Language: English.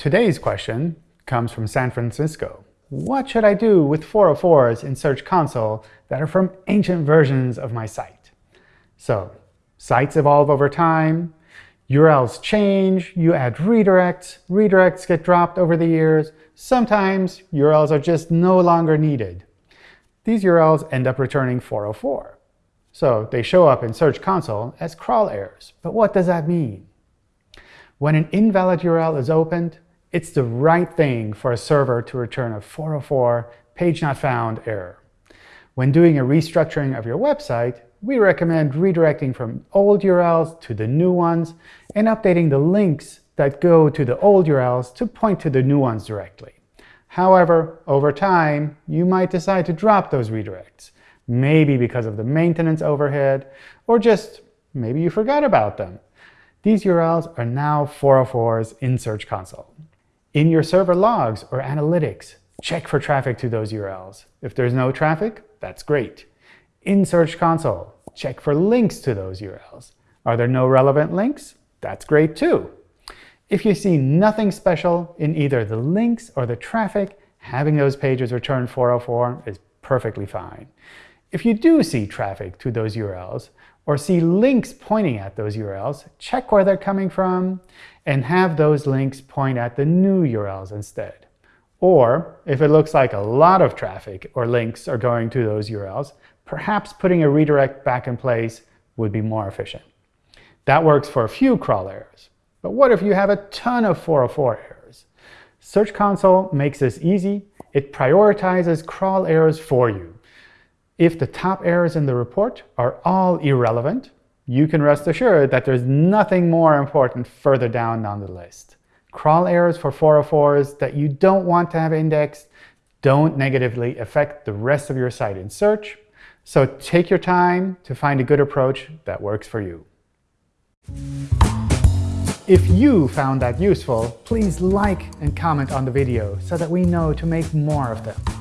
Today's question comes from San Francisco. What should I do with 404s in Search Console that are from ancient versions of my site? So, sites evolve over time, URLs change, you add redirects, redirects get dropped over the years, sometimes URLs are just no longer needed. These URLs end up returning 404. So they show up in Search Console as crawl errors. But what does that mean? When an invalid URL is opened, it's the right thing for a server to return a 404 page not found error. When doing a restructuring of your website, we recommend redirecting from old URLs to the new ones and updating the links that go to the old URLs to point to the new ones directly. However, over time, you might decide to drop those redirects, maybe because of the maintenance overhead, or just maybe you forgot about them. These URLs are now 404s in Search Console. In your server logs or analytics, check for traffic to those URLs. If there's no traffic, that's great. In Search Console, check for links to those URLs. Are there no relevant links? That's great too. If you see nothing special in either the links or the traffic, having those pages return 404 is perfectly fine. If you do see traffic to those URLs, or see links pointing at those URLs, check where they're coming from, and have those links point at the new URLs instead. Or, if it looks like a lot of traffic or links are going to those URLs, perhaps putting a redirect back in place would be more efficient. That works for a few crawl errors. But what if you have a ton of 404 errors? Search Console makes this easy. It prioritizes crawl errors for you. If the top errors in the report are all irrelevant, you can rest assured that there's nothing more important further down on the list. Crawl errors for 404s that you don't want to have indexed don't negatively affect the rest of your site in search, so take your time to find a good approach that works for you. If you found that useful, please like and comment on the video so that we know to make more of them.